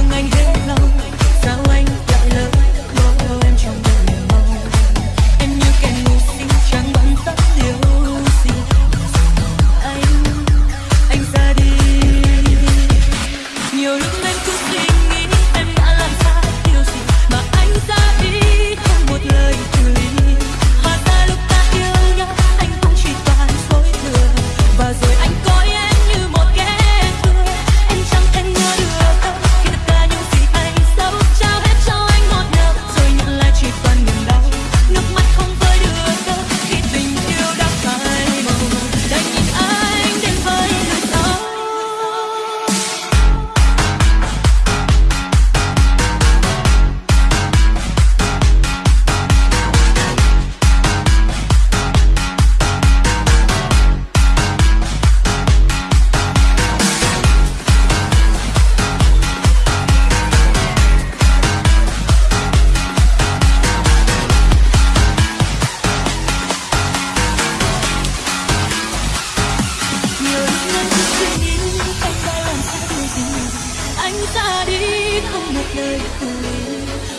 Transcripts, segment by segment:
thương anh hết lòng. một nơi cười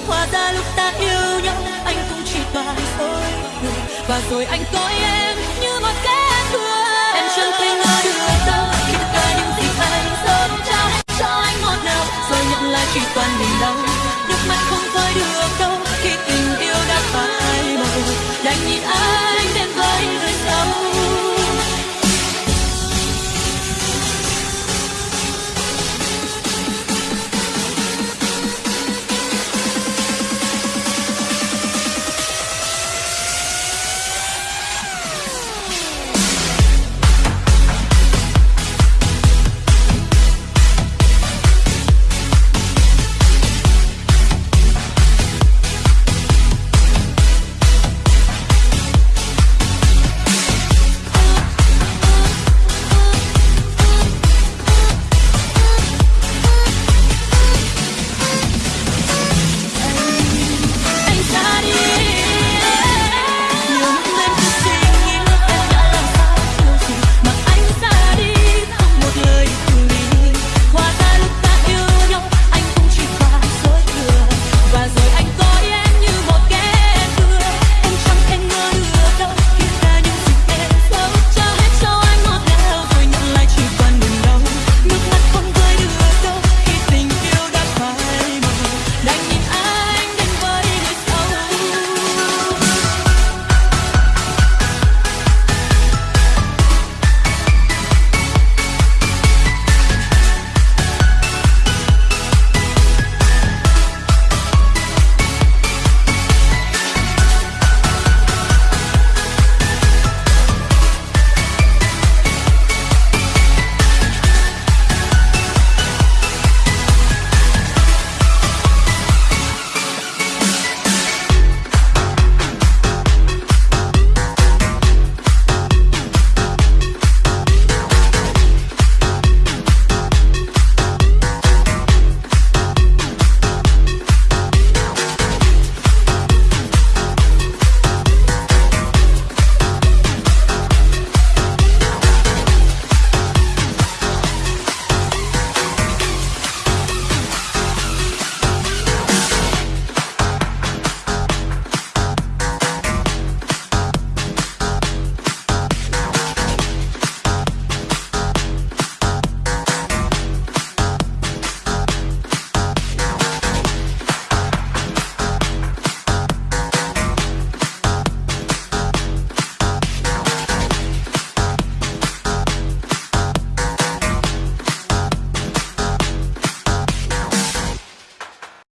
hóa ra lúc ta yêu nhau, anh cũng chỉ toàn dối người và rồi anh coi em như một kẻ thua em chẳng thể ngờ được đâu